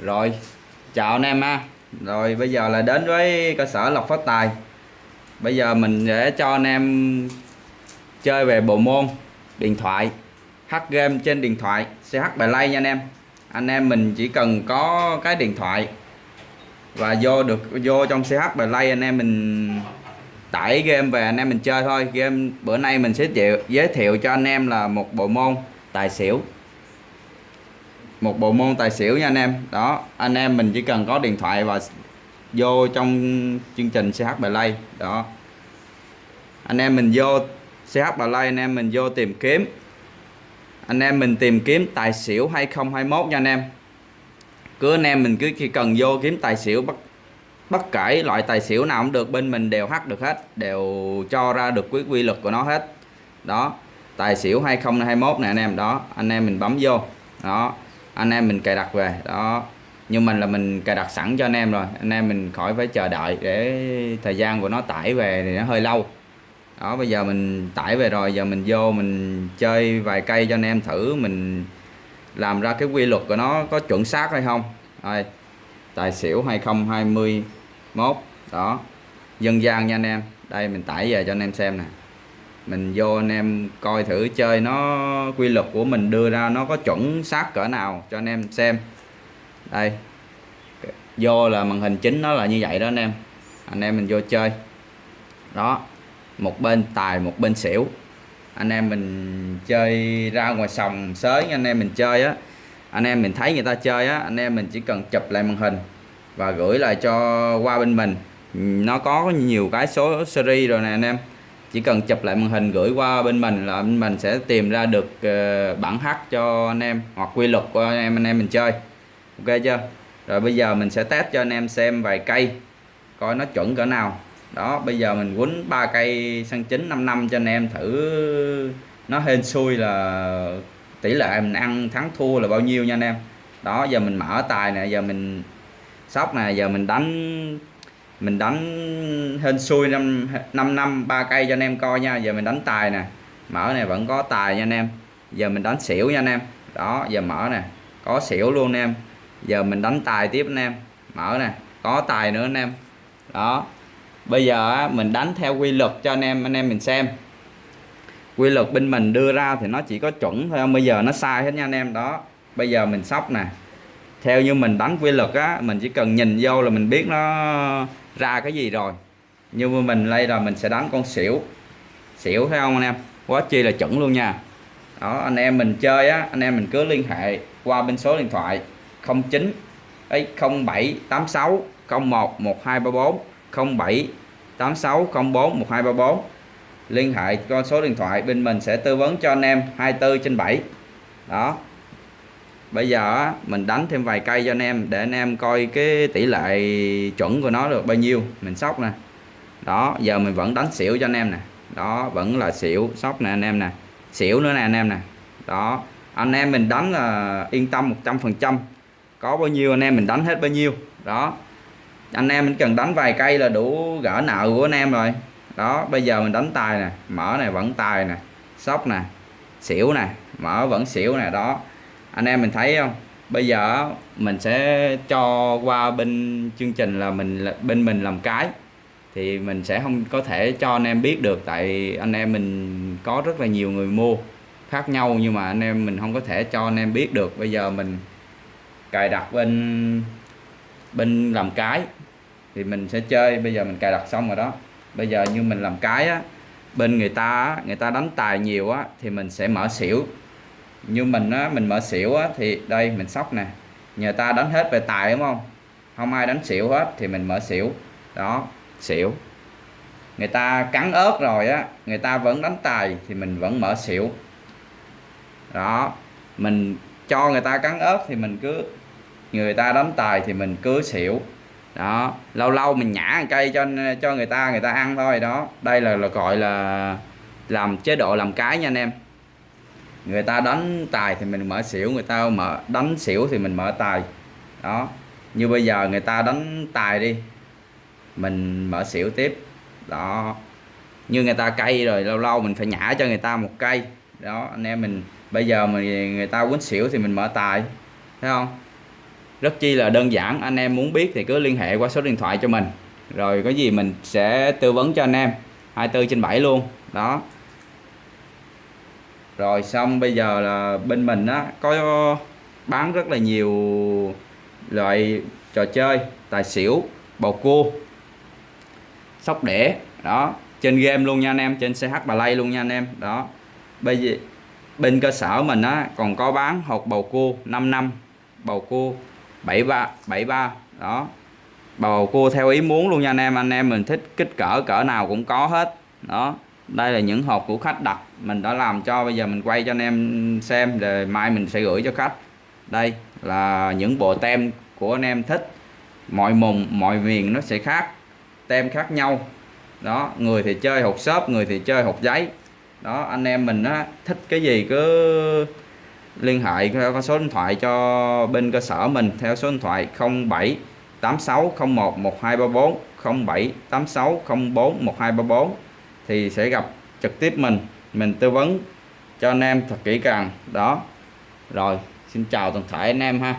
Rồi, chào anh em ha. Rồi bây giờ là đến với cơ sở lọc phát tài. Bây giờ mình sẽ cho anh em chơi về bộ môn điện thoại, hack game trên điện thoại, CH Play nha anh em. Anh em mình chỉ cần có cái điện thoại và vô được vô trong CH Play anh em mình tải game về anh em mình chơi thôi. Game bữa nay mình sẽ giới thiệu cho anh em là một bộ môn tài xỉu một bộ môn tài xỉu nha anh em. Đó, anh em mình chỉ cần có điện thoại và vô trong chương trình CH Play. Đó. Anh em mình vô CH Play, anh em mình vô tìm kiếm. Anh em mình tìm kiếm tài xỉu 2021 nha anh em. Cứ anh em mình cứ chỉ cần vô kiếm tài xỉu bất bất kể loại tài xỉu nào cũng được, bên mình đều hát được hết, đều cho ra được quy quy luật của nó hết. Đó, tài xỉu 2021 này anh em. Đó, anh em mình bấm vô. Đó anh em mình cài đặt về. Đó. Nhưng mình là mình cài đặt sẵn cho anh em rồi. Anh em mình khỏi phải chờ đợi để thời gian của nó tải về thì nó hơi lâu. Đó, bây giờ mình tải về rồi, giờ mình vô mình chơi vài cây cho anh em thử, mình làm ra cái quy luật của nó có chuẩn xác hay không. Đây, tài xỉu 2021 đó, dân gian nha anh em. Đây, mình tải về cho anh em xem nè mình vô anh em coi thử chơi, nó quy luật của mình đưa ra nó có chuẩn xác cỡ nào cho anh em xem. Đây, vô là màn hình chính nó là như vậy đó anh em. Anh em mình vô chơi. Đó, một bên tài, một bên xỉu. Anh em mình chơi ra ngoài sòng sới, anh em mình chơi á. Anh em mình thấy người ta chơi á, anh em mình chỉ cần chụp lại màn hình và gửi lại cho qua bên mình. Nó có nhiều cái số series rồi nè anh em chỉ cần chụp lại màn hình gửi qua bên mình là bên mình sẽ tìm ra được uh, bản hát cho anh em hoặc quy luật của anh em anh em mình chơi. Ok chưa? Rồi bây giờ mình sẽ test cho anh em xem vài cây coi nó chuẩn cỡ nào. Đó bây giờ mình quấn ba cây sân chín 5 năm cho anh em thử. Nó hên xui là tỷ lệ mình ăn thắng thua là bao nhiêu nha anh em. Đó giờ mình mở tài nè giờ mình sóc nè giờ mình đánh mình đánh hên xui năm năm năm, ba cây cho anh em coi nha. Giờ mình đánh tài nè. Mở này vẫn có tài nha anh em. Giờ mình đánh xỉu nha anh em. Đó, giờ mở nè. Có xỉu luôn anh em. Giờ mình đánh tài tiếp anh em. Mở nè. Có tài nữa anh em. Đó. Bây giờ mình đánh theo quy luật cho anh em. Anh em mình xem. Quy luật bên mình đưa ra thì nó chỉ có chuẩn thôi. Bây giờ nó sai hết nha anh em. Đó. Bây giờ mình sóc nè theo như mình đánh quy luật á, mình chỉ cần nhìn vô là mình biết nó ra cái gì rồi. Như mình đây là mình sẽ đánh con xỉu. Xỉu thấy không anh em? Quá chi là chuẩn luôn nha. Đó, anh em mình chơi á, anh em mình cứ liên hệ qua bên số điện thoại 09 ấy 0786 01 1234 07 8604 1234 liên hệ con số điện thoại, bên mình sẽ tư vấn cho anh em 24 trên 7 đó bây giờ mình đánh thêm vài cây cho anh em, để anh em coi cái tỷ lệ chuẩn của nó được bao nhiêu. Mình sóc nè. Đó, giờ mình vẫn đánh xỉu cho anh em nè. Đó, vẫn là xỉu, sóc nè anh em nè. Xỉu nữa nè anh em nè. Đó, anh em mình đánh là yên tâm 100 phần trăm. Có bao nhiêu anh em mình đánh hết bao nhiêu. Đó, anh em mình cần đánh vài cây là đủ gỡ nợ của anh em rồi. Đó, bây giờ mình đánh tài nè, mở này vẫn tài nè, sóc nè, xỉu nè, mở vẫn xỉu nè, đó anh em mình thấy không? Bây giờ mình sẽ cho qua bên chương trình là mình bên mình làm cái. Thì mình sẽ không có thể cho anh em biết được, tại anh em mình có rất là nhiều người mua khác nhau, nhưng mà anh em mình không có thể cho anh em biết được. Bây giờ mình cài đặt bên bên làm cái, thì mình sẽ chơi. Bây giờ mình cài đặt xong rồi đó. Bây giờ như mình làm cái á, bên người ta người ta đánh tài nhiều á, thì mình sẽ mở xỉu như mình á mình mở xỉu á thì đây mình sóc nè. Nhờ ta đánh hết về tài đúng không? Không ai đánh xỉu hết thì mình mở xỉu. Đó xỉu. Người ta cắn ớt rồi á người ta vẫn đánh tài thì mình vẫn mở xỉu. Đó mình cho người ta cắn ớt thì mình cứ người ta đánh tài thì mình cứ xỉu. Đó lâu lâu mình nhả một cây cho cho người ta người ta ăn thôi. Đó đây là, là gọi là làm chế độ làm cái nha anh em người ta đánh tài thì mình mở xỉu, người ta mở, đánh xỉu thì mình mở tài. Đó. Như bây giờ người ta đánh tài đi, mình mở xỉu tiếp. Đó. Như người ta cây rồi, lâu lâu mình phải nhả cho người ta một cây. Đó, anh em mình, bây giờ mình, người ta quýnh xỉu thì mình mở tài, thấy không? Rất chi là đơn giản, anh em muốn biết thì cứ liên hệ qua số điện thoại cho mình. Rồi có gì mình sẽ tư vấn cho anh em. 24 trên 7 luôn. Đó rồi xong, bây giờ là bên mình á, có bán rất là nhiều loại trò chơi, tài xỉu, bầu cua, sóc đĩa, đó. Trên game luôn nha anh em, trên CH Play luôn nha anh em, đó. Bây giờ, bên cơ sở mình á, còn có bán hộp bầu cua 5 năm, bầu cua 73 73 đó. Bầu cua theo ý muốn luôn nha anh em anh em mình thích kích cỡ cỡ nào cũng có hết, đó đây là những hộp của khách đặt. Mình đã làm cho, bây giờ mình quay cho anh em xem rồi mai mình sẽ gửi cho khách. Đây là những bộ tem của anh em thích. Mọi mùng, mọi miền nó sẽ khác, tem khác nhau. Đó, người thì chơi hộp xốp, người thì chơi hộp giấy. Đó, anh em mình á, thích cái gì cứ liên hệ theo số điện thoại cho bên cơ sở mình theo số điện thoại 07 8601 1234 07 8604 1234 thì sẽ gặp trực tiếp mình mình tư vấn cho anh em thật kỹ càng. Đó. Rồi, xin chào toàn thể anh em ha.